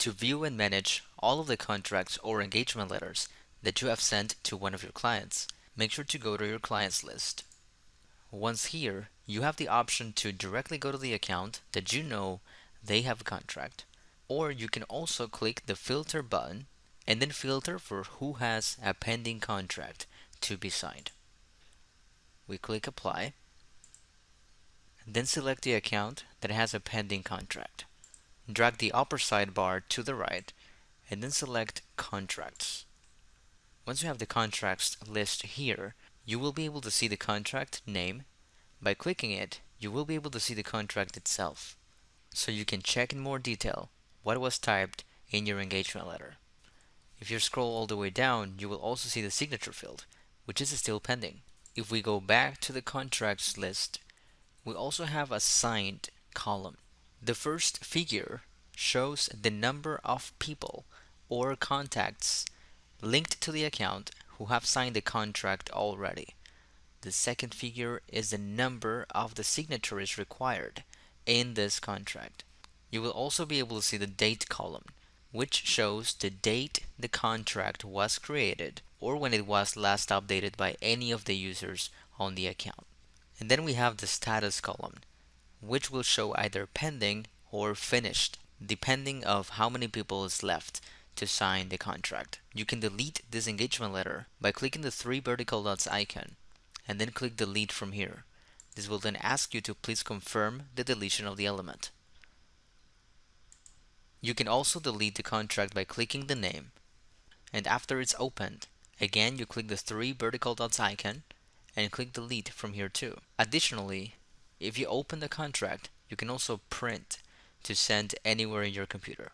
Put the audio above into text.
to view and manage all of the contracts or engagement letters that you have sent to one of your clients, make sure to go to your clients list. Once here, you have the option to directly go to the account that you know they have a contract. Or you can also click the filter button and then filter for who has a pending contract to be signed. We click apply, then select the account that has a pending contract. Drag the upper sidebar to the right and then select contracts. Once you have the contracts list here, you will be able to see the contract name. By clicking it, you will be able to see the contract itself. So you can check in more detail what was typed in your engagement letter. If you scroll all the way down, you will also see the signature field, which is still pending. If we go back to the contracts list, we also have a signed column. The first figure shows the number of people or contacts linked to the account who have signed the contract already. The second figure is the number of the signatories required in this contract. You will also be able to see the date column, which shows the date the contract was created or when it was last updated by any of the users on the account. And then we have the status column, which will show either pending or finished, depending of how many people is left to sign the contract. You can delete this engagement letter by clicking the three vertical dots icon and then click delete from here. This will then ask you to please confirm the deletion of the element. You can also delete the contract by clicking the name. And after it's opened, again you click the three vertical dots icon and click delete from here too. Additionally, if you open the contract, you can also print to send anywhere in your computer.